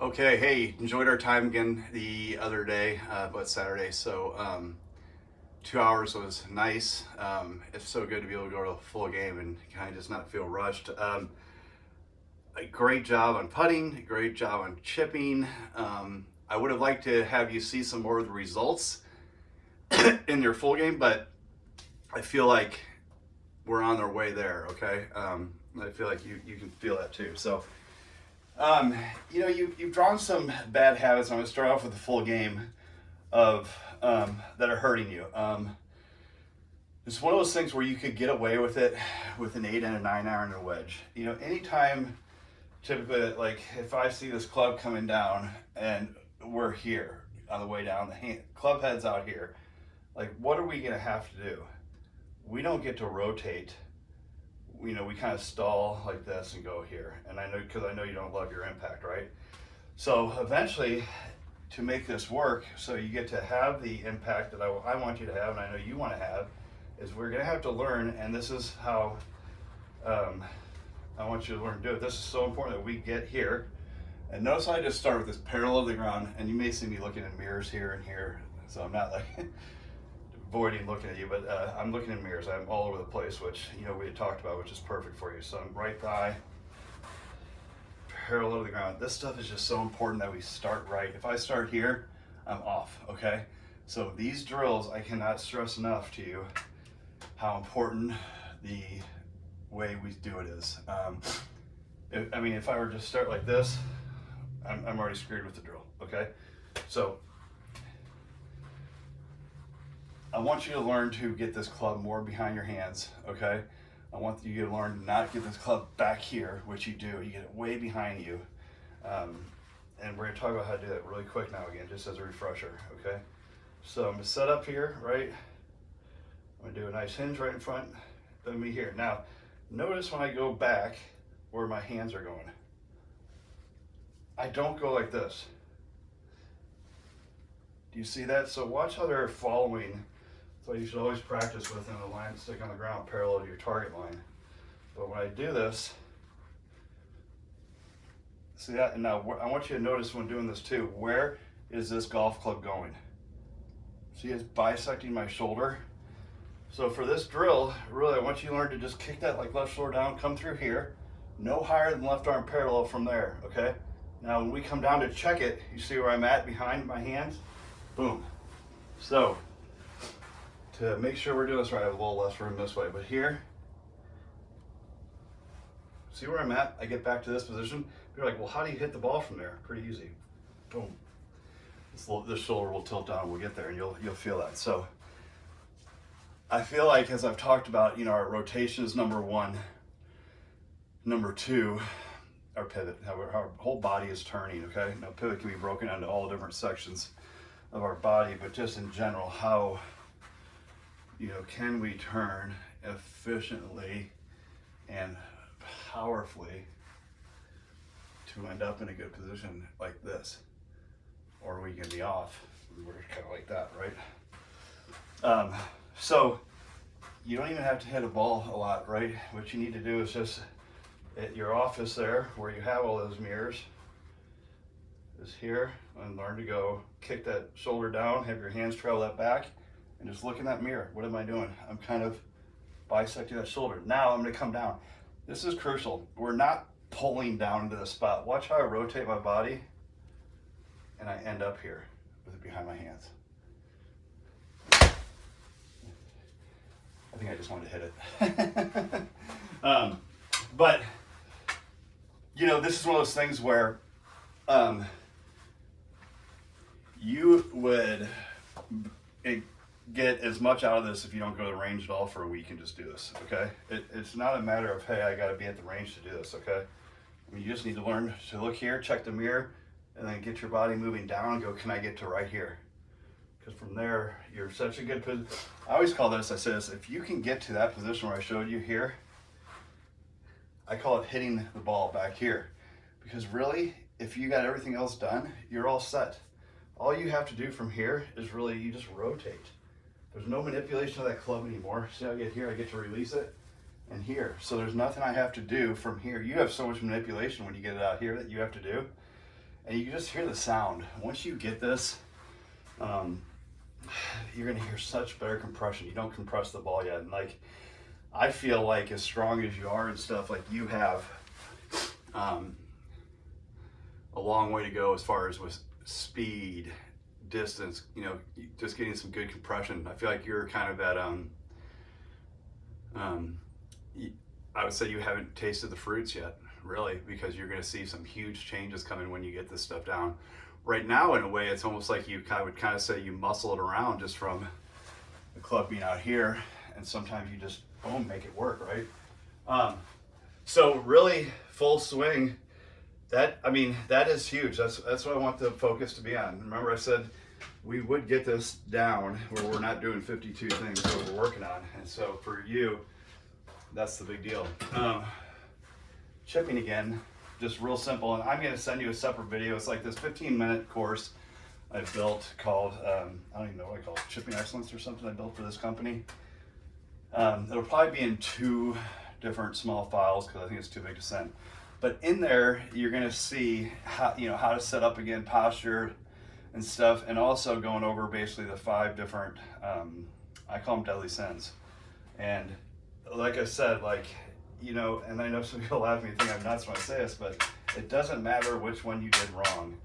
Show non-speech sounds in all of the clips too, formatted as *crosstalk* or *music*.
Okay, hey, enjoyed our time again the other day, uh, but Saturday. So um, two hours was nice. Um, it's so good to be able to go to a full game and kind of just not feel rushed. Um, a great job on putting, great job on chipping. Um, I would have liked to have you see some more of the results *coughs* in your full game, but I feel like we're on our way there, okay? Um, I feel like you, you can feel that too. So, um, you know, you, you've drawn some bad habits. I'm going to start off with the full game of um, that are hurting you. Um, it's one of those things where you could get away with it with an eight and a nine iron and a wedge. You know, anytime, typically, like if I see this club coming down and we're here on the way down, the hand, club head's out here, like what are we going to have to do? We don't get to rotate you know, we kind of stall like this and go here. And I know, because I know you don't love your impact, right? So eventually, to make this work, so you get to have the impact that I, I want you to have, and I know you want to have, is we're going to have to learn, and this is how um, I want you to learn to do it. This is so important that we get here. And notice I just start with this parallel to the ground, and you may see me looking in mirrors here and here, so I'm not like *laughs* avoiding looking at you, but uh, I'm looking in mirrors. I'm all over the place, which, you know, we had talked about, which is perfect for you. So I'm right thigh, parallel to the ground. This stuff is just so important that we start right. If I start here, I'm off, okay? So these drills, I cannot stress enough to you how important the way we do it is. Um, if, I mean, if I were to start like this, I'm, I'm already screwed with the drill, okay? So I want you to learn to get this club more behind your hands, okay? I want you to learn not to get this club back here, which you do. You get it way behind you. Um, and we're gonna talk about how to do that really quick now again, just as a refresher, okay? So I'm gonna set up here, right? I'm gonna do a nice hinge right in front of me here. Now, notice when I go back where my hands are going. I don't go like this. Do you see that? So watch how they're following so you should always practice within a line stick on the ground parallel to your target line. But when I do this, see that? And now I want you to notice when doing this too, where is this golf club going? See it's bisecting my shoulder. So for this drill, really I want you to learn to just kick that like left shoulder down, come through here, no higher than left arm parallel from there, okay? Now when we come down to check it, you see where I'm at behind my hands? Boom. So to make sure we're doing this right, I have a little less room this way, but here, see where I'm at? I get back to this position. You're like, well, how do you hit the ball from there? Pretty easy. Boom. This, this shoulder will tilt down. We'll get there, and you'll you'll feel that. So, I feel like as I've talked about, you know, our rotation is number one. Number two, our pivot. How our, our whole body is turning. Okay. Now, pivot can be broken into all different sections of our body, but just in general, how you know, can we turn efficiently and powerfully to end up in a good position like this? Or we can be off. We're kind of like that, right? Um, so you don't even have to hit a ball a lot, right? What you need to do is just at your office there where you have all those mirrors is here and learn to go kick that shoulder down, have your hands trail that back and just look in that mirror. What am I doing? I'm kind of bisecting that shoulder. Now I'm gonna come down. This is crucial. We're not pulling down into the spot. Watch how I rotate my body and I end up here with it behind my hands. I think I just wanted to hit it. *laughs* um, but, you know, this is one of those things where um, you would, it, get as much out of this if you don't go to the range at all for a week and just do this, okay? It, it's not a matter of, hey, I gotta be at the range to do this, okay? I mean, you just need to learn to look here, check the mirror, and then get your body moving down and go, can I get to right here? Because from there, you're such a good position. I always call this, I says, if you can get to that position where I showed you here, I call it hitting the ball back here. Because really, if you got everything else done, you're all set. All you have to do from here is really, you just rotate. There's no manipulation of that club anymore. See how I get here, I get to release it and here. So there's nothing I have to do from here. You have so much manipulation when you get it out here that you have to do. and you just hear the sound. Once you get this, um, you're gonna hear such better compression. You don't compress the ball yet. And like, I feel like as strong as you are and stuff, like you have um, a long way to go as far as with speed, distance, you know, just getting some good compression. I feel like you're kind of at, um, um, I would say you haven't tasted the fruits yet, really, because you're going to see some huge changes coming when you get this stuff down. Right now, in a way, it's almost like you kind of would kind of say you muscle it around just from the club being out here, and sometimes you just boom make it work, right? Um, so really, full swing. That I mean, that is huge. That's that's what I want the focus to be on. Remember, I said we would get this down where we're not doing 52 things that we're working on. And so for you, that's the big deal. Um, chipping again, just real simple. And I'm gonna send you a separate video. It's like this 15 minute course I built called, um, I don't even know what I call it, Chipping Excellence or something I built for this company. Um, it'll probably be in two different small files because I think it's too big to send. But in there, you're gonna see how, you know, how to set up again posture and stuff, and also going over basically the five different, um, I call them deadly sins. And like I said, like, you know, and I know some *laughs* people laugh at me and think I'm nuts when I say this, but it doesn't matter which one you did wrong.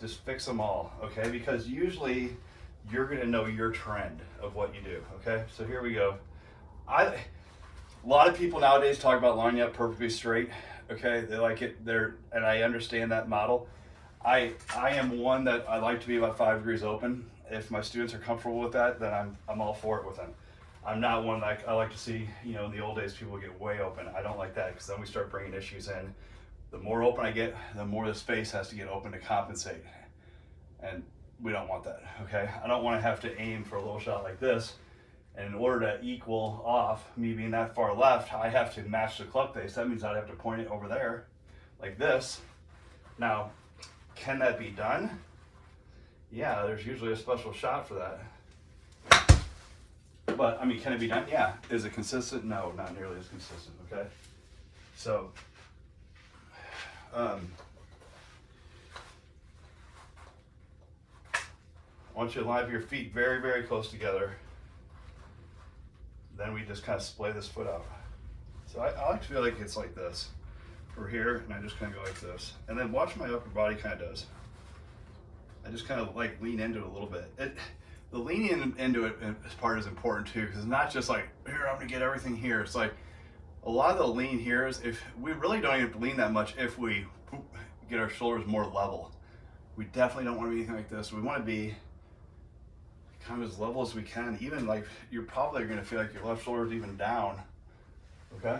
Just fix them all, okay? Because usually you're gonna know your trend of what you do, okay? So here we go. I, a lot of people nowadays talk about lining up perfectly straight, okay? They like it, they're, and I understand that model. I, I am one that I like to be about five degrees open. If my students are comfortable with that, then I'm, I'm all for it with them. I'm not one like I like to see, you know, in the old days people get way open. I don't like that because then we start bringing issues in. The more open I get, the more the space has to get open to compensate. And we don't want that, okay? I don't want to have to aim for a little shot like this. And in order to equal off me being that far left, I have to match the club face. That means I'd have to point it over there like this. Now, can that be done? Yeah, there's usually a special shot for that. But I mean, can it be done? Yeah. Is it consistent? No, not nearly as consistent. Okay. So, um, I want you to line your feet very, very close together. Then we just kind of splay this foot out. So I, I like to feel like it's like this. We're here, and I just kind of go like this. And then watch my upper body kind of does. I just kind of like lean into it a little bit. It, the leaning into it uh, as part is important too, because it's not just like, here, I'm gonna get everything here. It's like, a lot of the lean here is if we really don't even lean that much if we get our shoulders more level. We definitely don't want to be anything like this. We want to be kind of as level as we can. Even like you're probably going to feel like your left shoulder is even down. Okay.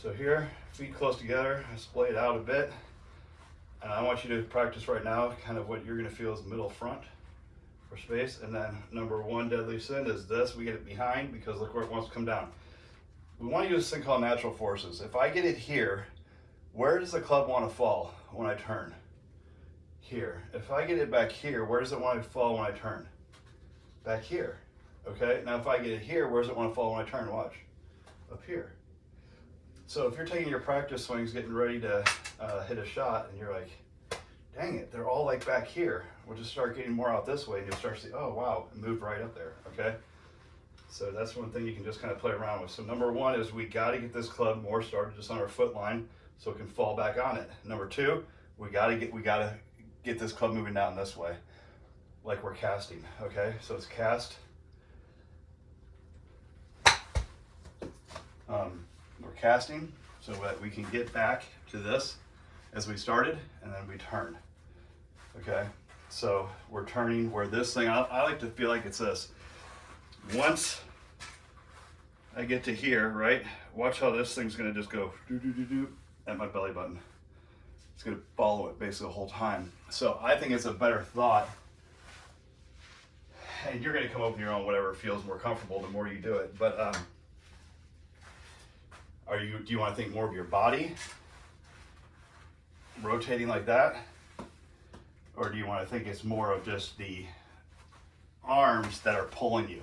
So here, feet close together. I splay it out a bit. And I want you to practice right now kind of what you're going to feel is middle front for space. And then number one deadly sin is this. We get it behind because look where it wants to come down. We want to use this thing called natural forces. If I get it here, where does the club want to fall when I turn? Here. If I get it back here, where does it want to fall when I turn? Back here. Okay, now if I get it here, where does it want to fall when I turn? Watch. Up here. So if you're taking your practice swings, getting ready to uh, hit a shot, and you're like, dang it, they're all like back here. We'll just start getting more out this way, and you'll start to see, oh wow, it moved right up there, okay? So that's one thing you can just kind of play around with. So number one is we got to get this club more started just on our foot line so it can fall back on it. Number two, we got to get we got to get this club moving down this way, like we're casting. Okay, so it's cast. Um, we're casting so that we can get back to this as we started and then we turn. Okay, so we're turning where this thing, I, I like to feel like it's this. Once I get to here, right, watch how this thing's gonna just go doo doo doo doo at my belly button. It's gonna follow it basically the whole time. So I think it's a better thought and you're going to come up with your own whatever feels more comfortable the more you do it. But um, are you? Do you want to think more of your body rotating like that, or do you want to think it's more of just the arms that are pulling you?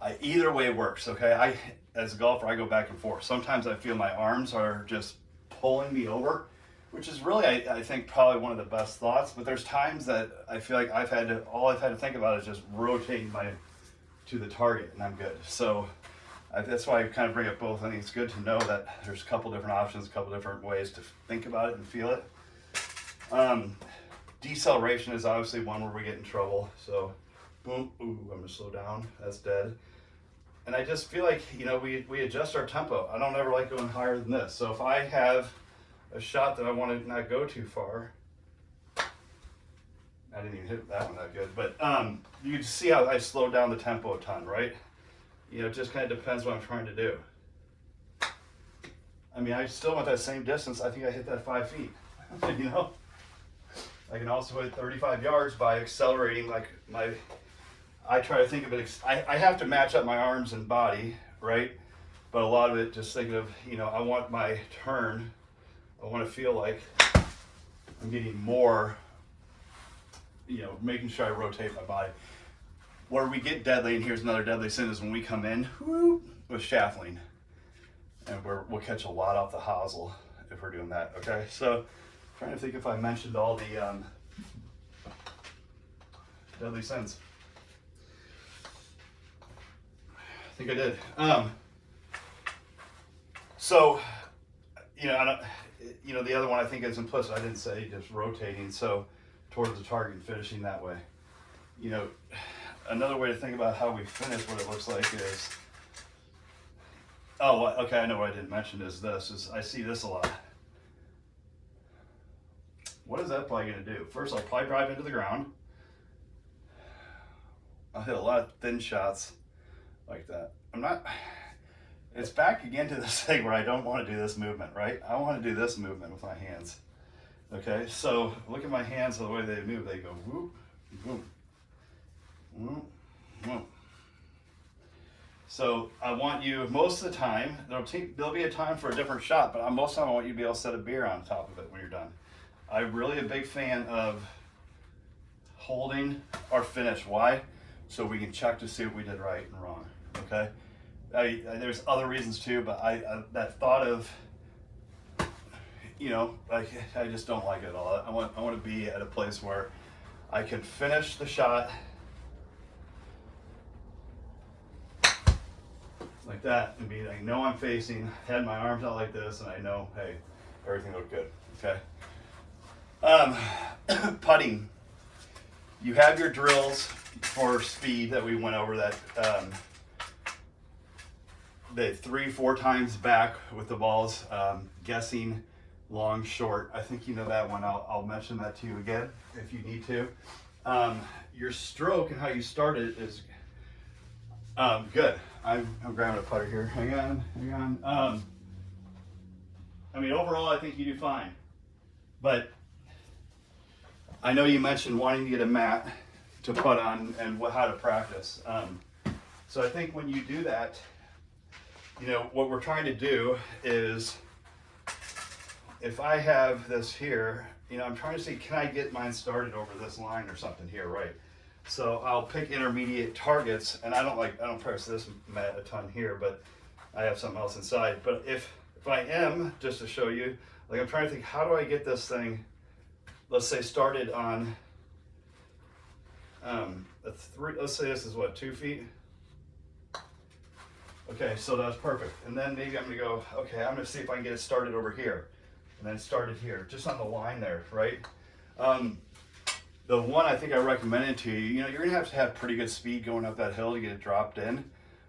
I, either way works. Okay. I as a golfer, I go back and forth. Sometimes I feel my arms are just pulling me over which is really, I, I think, probably one of the best thoughts. But there's times that I feel like I've had to, all I've had to think about is just rotating my to the target, and I'm good. So I, that's why I kind of bring up both. I think it's good to know that there's a couple different options, a couple different ways to think about it and feel it. Um, deceleration is obviously one where we get in trouble. So boom, ooh, I'm gonna slow down. That's dead. And I just feel like, you know, we, we adjust our tempo. I don't ever like going higher than this. So if I have a shot that I want to not go too far. I didn't even hit that one that good, but um, you can see how I slowed down the tempo a ton, right? You know, it just kind of depends what I'm trying to do. I mean, I still want that same distance. I think I hit that five feet, *laughs* you know? I can also hit 35 yards by accelerating like my, I try to think of it, I, I have to match up my arms and body, right? But a lot of it just thinking of, you know, I want my turn I want to feel like I'm getting more, you know, making sure I rotate my body. Where we get deadly, and here's another deadly sin, is when we come in whoop, with shaffling. And we will catch a lot off the hosel if we're doing that, okay? So, trying to think if I mentioned all the um, deadly sins. I think I did. Um, so, you know, I don't, you know, the other one I think is implicit. I didn't say just rotating. So towards the target finishing that way. You know, another way to think about how we finish what it looks like is, oh, okay, I know what I didn't mention is this, is I see this a lot. What is that probably gonna do? First, I'll probably drive into the ground. I'll hit a lot of thin shots like that. I'm not, it's back again to this *laughs* thing where I don't want to do this movement, right? I want to do this movement with my hands. Okay, so look at my hands, the way they move. They go whoop, whoop, whoop, whoop. So I want you, most of the time, there'll, there'll be a time for a different shot, but most of the time I want you to be able to set a beer on top of it when you're done. I'm really a big fan of holding our finish. Why? So we can check to see what we did right and wrong, okay? I, I, there's other reasons too, but I, I, that thought of, you know, I, I just don't like it at all. I want I want to be at a place where I can finish the shot like that and be I know I'm facing, had my arms out like this, and I know, hey, everything looked good. Okay. Um, *coughs* putting. You have your drills for speed that we went over that. Um, the three, four times back with the balls, um, guessing long, short. I think you know that one. I'll, I'll mention that to you again if you need to. Um, your stroke and how you start it is um, good. I'm, I'm grabbing a putter here. Hang on, hang on. Um, I mean, overall, I think you do fine. But I know you mentioned wanting to get a mat to put on and what, how to practice. Um, so I think when you do that, you know, what we're trying to do is, if I have this here, you know, I'm trying to see, can I get mine started over this line or something here, right? So I'll pick intermediate targets, and I don't like, I don't press this mat a ton here, but I have something else inside. But if, if I am, just to show you, like I'm trying to think, how do I get this thing, let's say started on, um, a three, let's say this is what, two feet? Okay, so that's perfect. And then maybe I'm gonna go, okay, I'm gonna see if I can get it started over here. And then started here, just on the line there, right? Um, the one I think I recommended to you, you know, you're gonna have to have pretty good speed going up that hill to get it dropped in.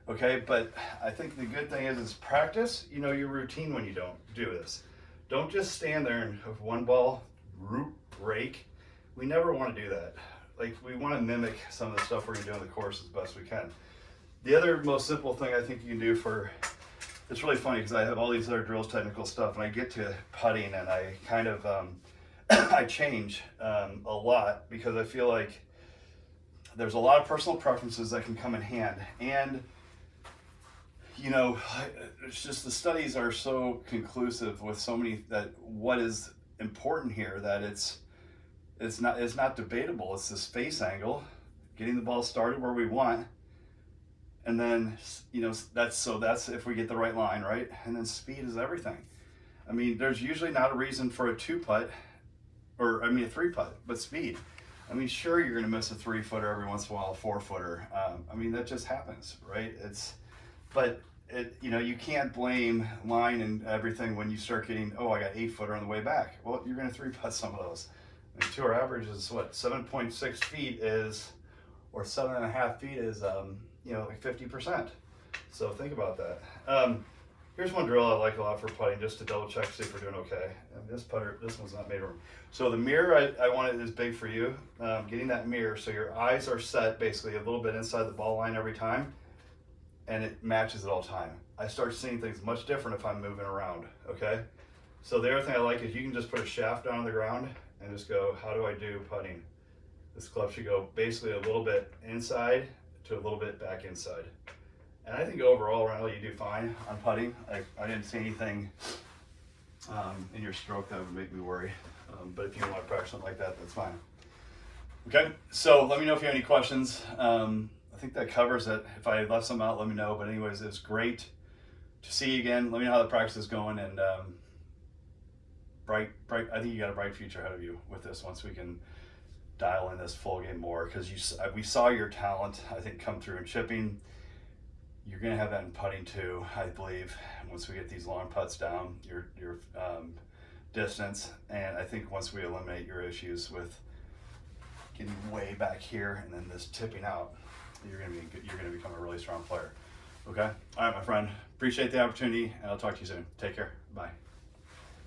Okay, but I think the good thing is, is practice, you know, your routine when you don't do this. Don't just stand there and have one ball, root, break. We never wanna do that. Like, we wanna mimic some of the stuff we're gonna do on the course as best we can. The other most simple thing I think you can do for, it's really funny because I have all these other drills technical stuff and I get to putting and I kind of, um, *coughs* I change um, a lot because I feel like there's a lot of personal preferences that can come in hand. And, you know, *sighs* it's just the studies are so conclusive with so many that what is important here that it's, it's not, it's not debatable. It's the face angle, getting the ball started where we want, and then you know that's so that's if we get the right line right and then speed is everything I mean, there's usually not a reason for a two putt, or I mean a three putt, but speed. I mean, sure, you're gonna miss a three footer every once in a while, a four footer. Um, I mean, that just happens, right? It's, but it, you know, you can't blame line and everything when you start getting, oh, I got eight footer on the way back. Well, you're gonna three putt some of those. And two, our average is what, 7.6 feet is, or seven and a half feet is, um, you know, like 50%. So think about that. Um, here's one drill I like a lot for putting, just to double check, see if we're doing okay. And this putter, this one's not made room. So the mirror, I, I want big for you. Um, getting that mirror, so your eyes are set basically a little bit inside the ball line every time, and it matches at all time. I start seeing things much different if I'm moving around, okay? So the other thing I like is you can just put a shaft down on the ground and just go, how do I do putting? This club should go basically a little bit inside to a little bit back inside. And I think overall, Randall, you do fine on putting. I, I didn't see anything um, in your stroke that would make me worry. Um, but if you want to practice something like that, that's fine. Okay, so let me know if you have any questions. Um, I think that covers it. If I left something out, let me know. But anyways, it's great to see you again. Let me know how the practice is going. And um, bright, bright. I think you got a bright future ahead of you with this once we can dial in this full game more because you we saw your talent I think come through in chipping you're going to have that in putting too, I believe, once we get these long putts down, your, your um, distance. And I think once we eliminate your issues with getting way back here and then this tipping out, you're going to be you're going to become a really strong player. Okay. All right, my friend. Appreciate the opportunity, and I'll talk to you soon. Take care. Bye.